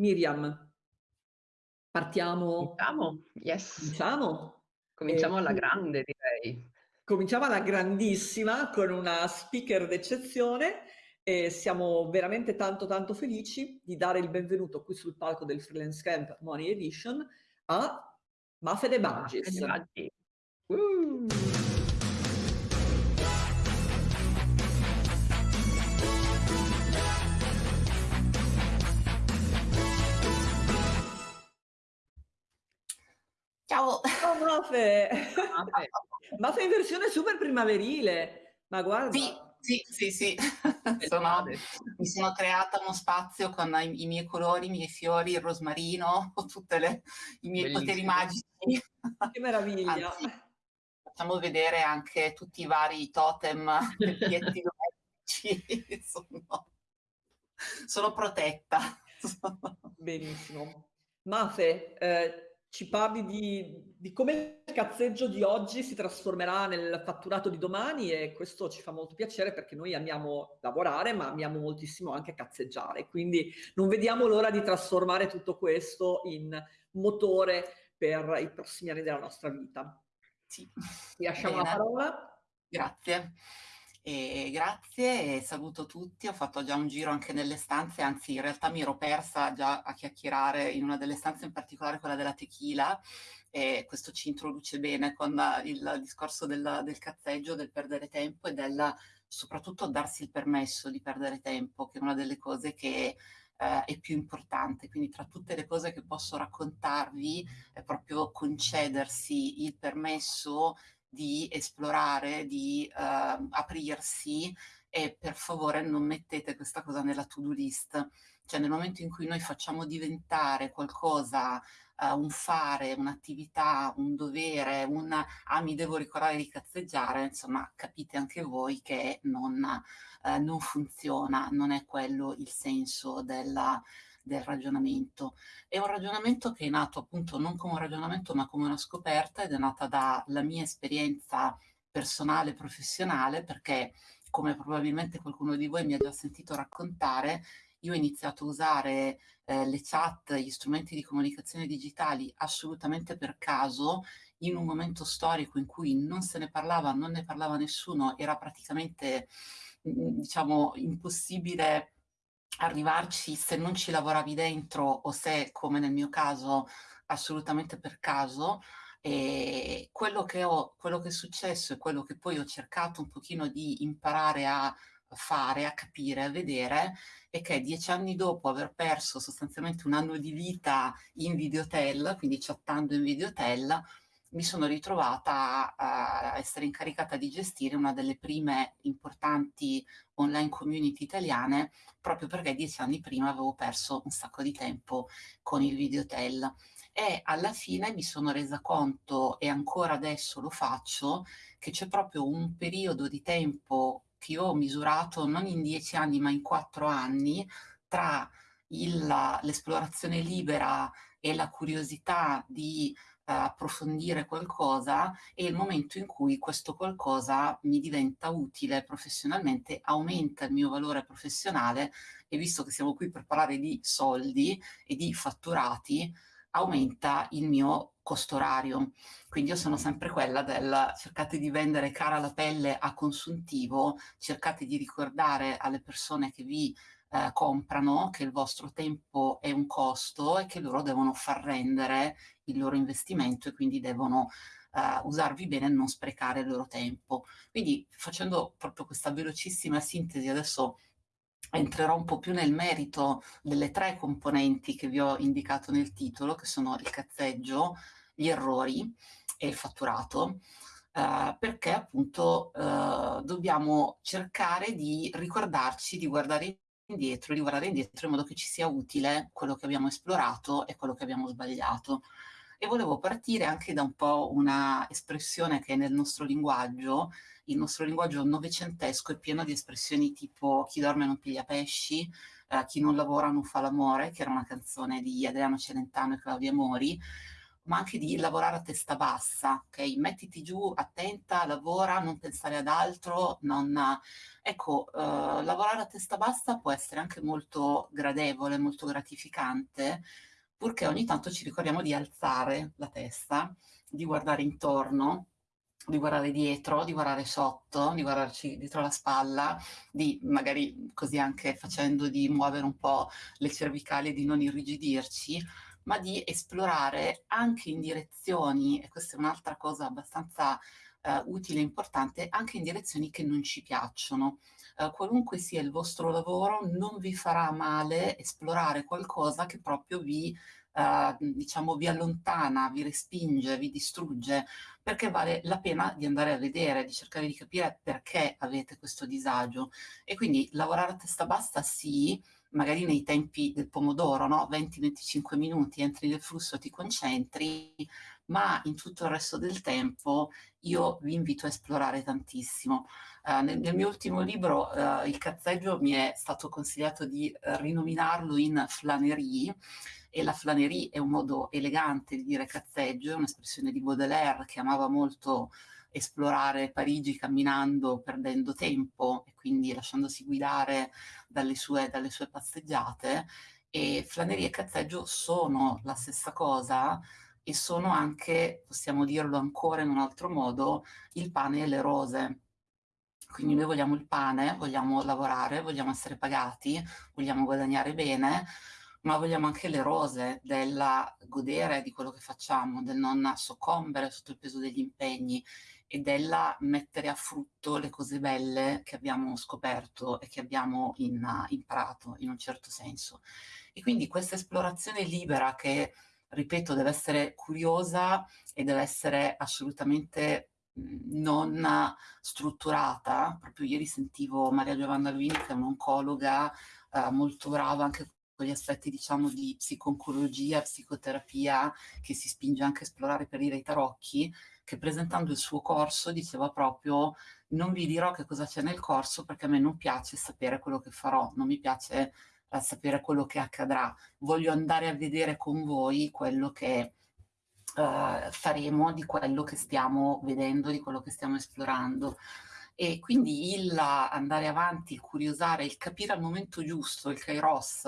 Miriam, partiamo Cominciamo? Yes. cominciamo? Cominciamo alla grande direi. Cominciamo alla grandissima con una speaker d'eccezione e siamo veramente tanto tanto felici di dare il benvenuto qui sul palco del Freelance Camp Money Edition a Mafe De Mafe Baggies. De Baggi. Uh! Ciao! Ciao Mafe! Mafe. Mafe in versione super primaverile, ma guarda. Sì, sì, sì, sì. Sono, mi sono creata uno spazio con i, i, miei colori, i miei fiori, il rosmarino, tutti i miei Bellissimo. poteri magici. Che meraviglia! Anzi, facciamo vedere anche tutti i vari totem e pietti domestici. sono, sono protetta. Benissimo. Mafe, eh, ci parli di, di, come il cazzeggio di oggi si trasformerà nel fatturato di domani e questo ci fa molto piacere perché noi amiamo lavorare ma amiamo moltissimo anche cazzeggiare, quindi non vediamo l'ora di trasformare tutto questo in motore per i prossimi anni della nostra vita. Sì. Ti lasciamo Bene. la parola. Grazie. E grazie e saluto tutti, ho fatto già un giro anche nelle stanze, anzi in realtà mi ero persa già a chiacchierare in una delle stanze, in particolare quella della tequila, e questo ci introduce bene con il discorso del, del cazzeggio, del perdere tempo e del soprattutto darsi il permesso di perdere tempo, che è una delle cose che eh, è più importante. Quindi tra tutte le cose che posso raccontarvi è proprio concedersi il permesso di esplorare, di uh, aprirsi e per favore non mettete questa cosa nella to-do list. Cioè nel momento in cui noi facciamo diventare qualcosa, uh, un fare, un'attività, un dovere, un ah mi devo ricordare di cazzeggiare, insomma capite anche voi che non, uh, non funziona, non è quello il senso della, del ragionamento. È un ragionamento che è nato appunto non come un ragionamento ma come una scoperta ed è nata dalla mia esperienza personale, professionale, perché come probabilmente qualcuno di voi mi ha già sentito raccontare, io ho iniziato a usare eh, le chat, gli strumenti di comunicazione digitali assolutamente per caso, in un momento storico in cui non se ne parlava, non ne parlava nessuno, era praticamente diciamo impossibile arrivarci se non ci lavoravi dentro o se, come nel mio caso, assolutamente per caso. E quello che, ho, quello che è successo e quello che poi ho cercato un pochino di imparare a fare, a capire, a vedere, è che dieci anni dopo aver perso sostanzialmente un anno di vita in videotel, quindi chattando in videotel, mi sono ritrovata a, essere incaricata di gestire una delle prime importanti online community italiane proprio perché dieci anni prima avevo perso un sacco di tempo con il videotel e alla fine mi sono resa conto e ancora adesso lo faccio che c'è proprio un periodo di tempo che io ho misurato non in dieci anni ma in quattro anni tra l'esplorazione libera e la curiosità di approfondire qualcosa e il momento in cui questo qualcosa mi diventa utile professionalmente, aumenta il mio valore professionale e visto che siamo qui per parlare di soldi e di fatturati, aumenta il mio costo orario. Quindi io sono sempre quella del cercate di vendere cara la pelle a consuntivo, cercate di ricordare alle persone che vi eh, comprano che il vostro tempo è un costo e che loro devono far rendere il loro investimento e quindi devono uh, usarvi bene e non sprecare il loro tempo. Quindi facendo proprio questa velocissima sintesi adesso entrerò un po' più nel merito delle tre componenti che vi ho indicato nel titolo, che sono il cazzeggio, gli errori e il fatturato. Uh, perché appunto uh, dobbiamo cercare di ricordarci di guardare indietro, di guardare indietro in modo che ci sia utile quello che abbiamo esplorato e quello che abbiamo sbagliato. E volevo partire anche da un po' una espressione che nel nostro linguaggio, il nostro linguaggio novecentesco è pieno di espressioni tipo chi dorme non piglia pesci, eh, chi non lavora non fa l'amore, che era una canzone di Adriano Celentano e Claudia Mori, ma anche di lavorare a testa bassa, ok? Mettiti giù, attenta, lavora, non pensare ad altro, non... Ecco, uh, lavorare a testa bassa può essere anche molto gradevole, molto gratificante, purché ogni tanto ci ricordiamo di alzare la testa, di guardare intorno, di guardare dietro, di guardare sotto, di guardarci dietro la spalla, di magari così anche facendo di muovere un po' le cervicali e di non irrigidirci, ma di esplorare anche in direzioni, e questa è un'altra cosa abbastanza uh, utile e importante, anche in direzioni che non ci piacciono. Uh, qualunque sia il vostro lavoro, non vi farà male esplorare qualcosa che proprio vi Uh, diciamo vi allontana, vi respinge, vi distrugge, perché vale la pena di andare a vedere, di cercare di capire perché avete questo disagio. E quindi lavorare a testa bassa sì, magari nei tempi del pomodoro, no? 20-25 minuti, entri nel flusso, ti concentri, ma in tutto il resto del tempo io vi invito a esplorare tantissimo. Uh, nel, nel, mio ultimo libro, uh, Il cazzeggio, mi è stato consigliato di rinominarlo in flanerie, e la flanerie è un modo elegante di dire cazzeggio, è un'espressione di Baudelaire che amava molto esplorare Parigi camminando, perdendo tempo e quindi lasciandosi guidare dalle sue, dalle sue passeggiate. E flaneria e cazzeggio sono la stessa cosa e sono anche, possiamo dirlo ancora in un altro modo, il pane e le rose. Quindi noi vogliamo il pane, vogliamo lavorare, vogliamo essere pagati, vogliamo guadagnare bene, ma vogliamo anche le rose del godere di quello che facciamo, del non soccombere sotto il peso degli impegni e della mettere a frutto le cose belle che abbiamo scoperto e che abbiamo in, imparato in un certo senso. E quindi questa esplorazione libera che, ripeto, deve essere curiosa e deve essere assolutamente non strutturata. Proprio ieri sentivo Maria Giovanna Luini, che è un'oncologa eh, molto brava anche gli aspetti, diciamo, di psiconcologia, psicoterapia, che si spinge anche a esplorare per dire i tarocchi, che presentando il suo corso diceva proprio non vi dirò che cosa c'è nel corso perché a me non piace sapere quello che farò, non mi piace eh, sapere quello che accadrà, voglio andare a vedere con voi quello che eh, faremo di quello che stiamo vedendo, di quello che stiamo esplorando. E quindi il andare avanti, il curiosare, il capire al momento giusto, il kairos,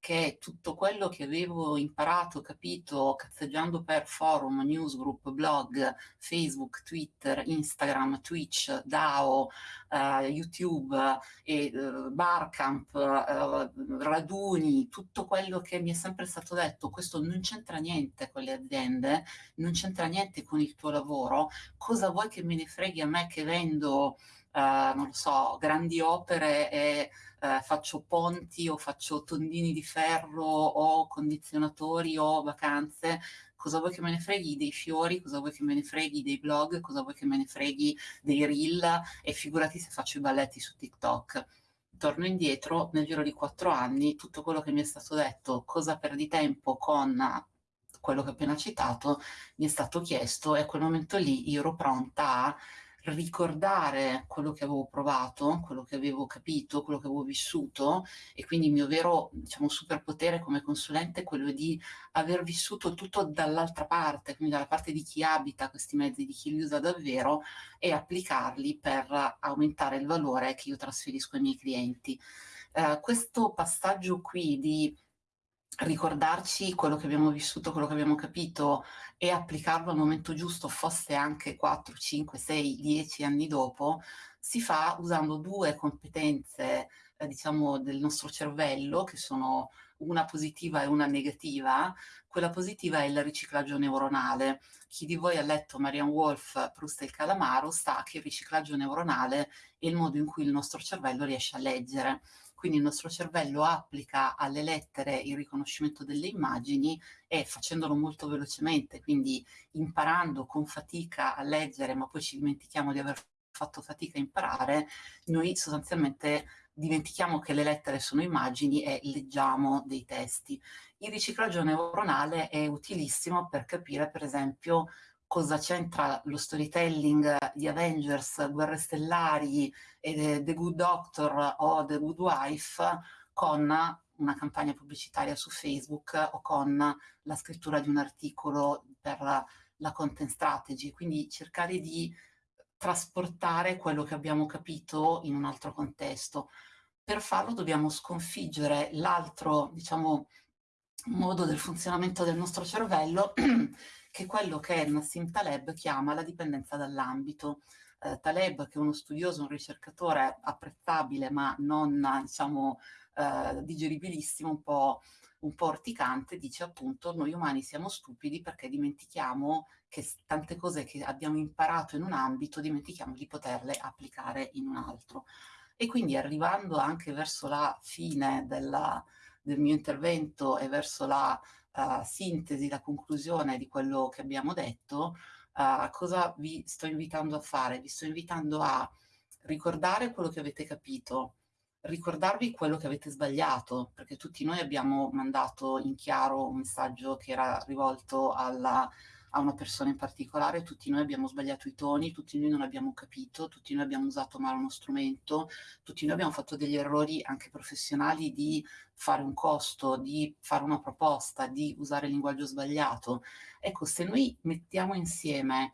che tutto quello che avevo imparato, capito, cazzeggiando per forum, newsgroup, blog, Facebook, Twitter, Instagram, Twitch, DAO, uh, YouTube, e, uh, Barcamp, uh, raduni, tutto quello che mi è sempre stato detto, questo non c'entra niente con le aziende, non c'entra niente con il tuo lavoro, cosa vuoi che me ne freghi a me che vendo, non lo so, grandi opere e eh, faccio ponti o faccio tondini di ferro o condizionatori o vacanze, cosa vuoi che me ne freghi dei fiori, cosa vuoi che me ne freghi dei blog, cosa vuoi che me ne freghi dei reel e figurati se faccio i balletti su TikTok. Torno indietro, nel giro di quattro anni, tutto quello che mi è stato detto, cosa perdi tempo con quello che ho appena citato, mi è stato chiesto e a quel momento lì io ero pronta a ricordare quello che avevo provato, quello che avevo capito, quello che avevo vissuto e quindi il mio vero diciamo, superpotere come consulente è quello di aver vissuto tutto dall'altra parte, quindi dalla parte di chi abita questi mezzi, di chi li usa davvero e applicarli per aumentare il valore che io trasferisco ai miei clienti. Uh, questo passaggio qui di ricordarci quello che abbiamo vissuto, quello che abbiamo capito e applicarlo al momento giusto, fosse anche 4, 5, 6, 10 anni dopo, si fa usando due competenze, eh, diciamo, del nostro cervello, che sono una positiva e una negativa. Quella positiva è il riciclaggio neuronale. Chi di voi ha letto Marianne Wolf, Proust e il calamaro sa che il riciclaggio neuronale è il modo in cui il nostro cervello riesce a leggere quindi il nostro cervello applica alle lettere il riconoscimento delle immagini e facendolo molto velocemente, quindi imparando con fatica a leggere, ma poi ci dimentichiamo di aver fatto fatica a imparare, noi sostanzialmente dimentichiamo che le lettere sono immagini e leggiamo dei testi. Il riciclaggio neuronale è utilissimo per capire, per esempio, cosa c'entra lo storytelling di Avengers, Guerre Stellari, e The Good Doctor o The Good Wife con una campagna pubblicitaria su Facebook o con la scrittura di un articolo per la, la content strategy, quindi cercare di trasportare quello che abbiamo capito in un altro contesto. Per farlo dobbiamo sconfiggere l'altro, diciamo, modo del funzionamento del nostro cervello, che è quello che Nassim Taleb chiama la dipendenza dall'ambito. Eh, Taleb, che è uno studioso, un ricercatore apprezzabile, ma non, diciamo, eh, digeribilissimo, un po' un po' orticante, dice appunto noi umani siamo stupidi perché dimentichiamo che tante cose che abbiamo imparato in un ambito dimentichiamo di poterle applicare in un altro. E quindi arrivando anche verso la fine della, del mio intervento e verso la uh, sintesi, la conclusione di quello che abbiamo detto, uh, cosa vi sto invitando a fare? Vi sto invitando a ricordare quello che avete capito, ricordarvi quello che avete sbagliato, perché tutti noi abbiamo mandato in chiaro un messaggio che era rivolto alla, a una persona in particolare, tutti noi abbiamo sbagliato i toni, tutti noi non abbiamo capito, tutti noi abbiamo usato male uno strumento, tutti noi abbiamo fatto degli errori anche professionali di fare un costo, di fare una proposta, di usare il linguaggio sbagliato. Ecco, se noi mettiamo insieme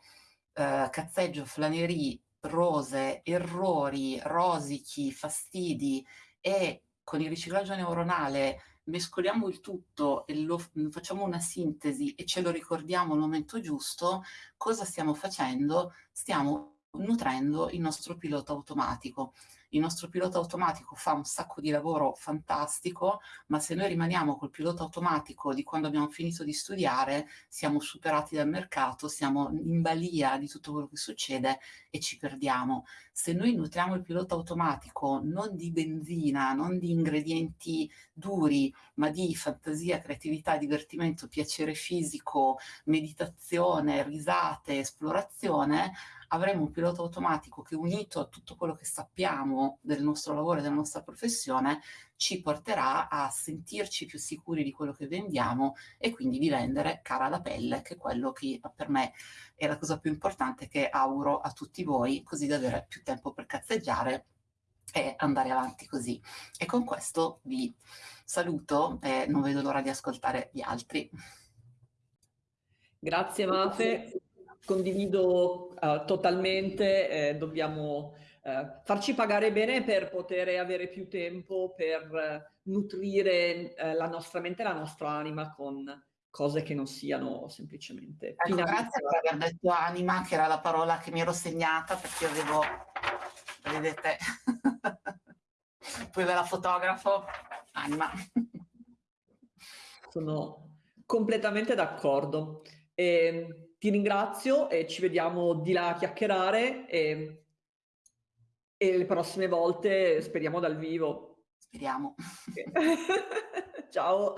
eh, cazzeggio, flanerie, rose, errori, rosichi, fastidi e con il riciclaggio neuronale mescoliamo il tutto e lo, facciamo una sintesi e ce lo ricordiamo al momento giusto, cosa stiamo facendo? Stiamo nutrendo il nostro pilota automatico il nostro pilota automatico fa un sacco di lavoro fantastico, ma se noi rimaniamo col pilota automatico di quando abbiamo finito di studiare, siamo superati dal mercato, siamo in balia di tutto quello che succede e ci perdiamo. Se noi nutriamo il pilota automatico non di benzina, non di ingredienti duri, ma di fantasia, creatività, divertimento, piacere fisico, meditazione, risate, esplorazione, avremo un pilota automatico che unito a tutto quello che sappiamo del nostro lavoro e della nostra professione ci porterà a sentirci più sicuri di quello che vendiamo e quindi di vendere cara alla pelle, che è quello che per me è la cosa più importante che auguro a tutti voi, così da avere più tempo per cazzeggiare e andare avanti così. E con questo vi saluto e non vedo l'ora di ascoltare gli altri. Grazie Mafe condivido uh, totalmente, eh, dobbiamo uh, farci pagare bene per poter avere più tempo per uh, nutrire la nostra mente e la nostra anima con cose che non siano semplicemente... Ecco, grazie per aver detto anima, che era la parola che mi ero segnata, perché io avevo, vedete, poi ve la fotografo, anima. Sono completamente d'accordo. E ti ringrazio e ci vediamo di là a chiacchierare e, e le prossime volte speriamo dal vivo. Speriamo. Ciao.